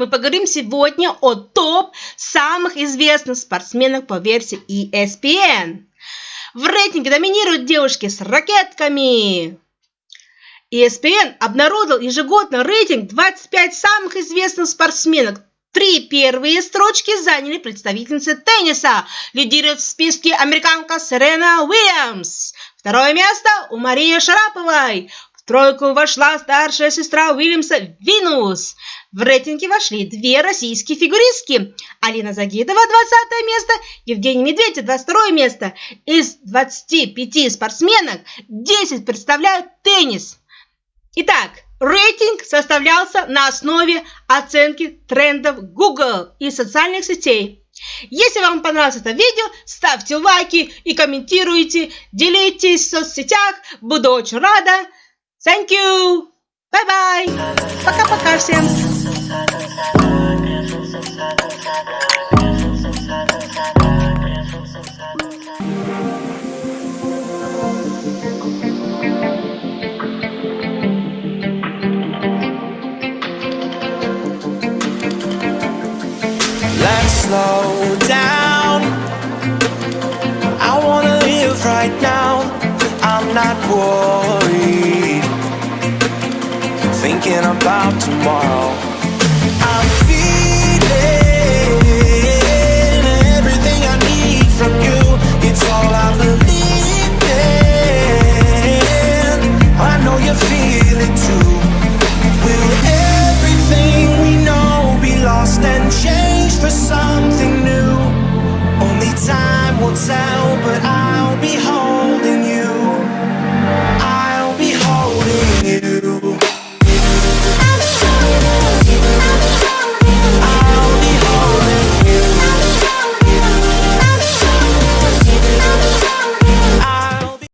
мы поговорим сегодня о топ самых известных спортсменах по версии ESPN. В рейтинге доминируют девушки с ракетками. ESPN обнародовал ежегодно рейтинг 25 самых известных спортсменок. Три первые строчки заняли представительницы тенниса. Лидирует в списке американка Серена Уильямс. Второе место у Марии Шараповой. Тройку вошла старшая сестра Уильямса Винус. В рейтинге вошли две российские фигуристки. Алина Загидова 20 место, Евгений Медведев 22 место. Из 25 спортсменок 10 представляют теннис. Итак, рейтинг составлялся на основе оценки трендов Google и социальных сетей. Если вам понравилось это видео, ставьте лайки и комментируйте, делитесь в соцсетях, буду очень рада. Thank you! Bye bye! Пока-пока всем! Let's slow down. I wanna live right now. I'm not worried. Thinking about tomorrow.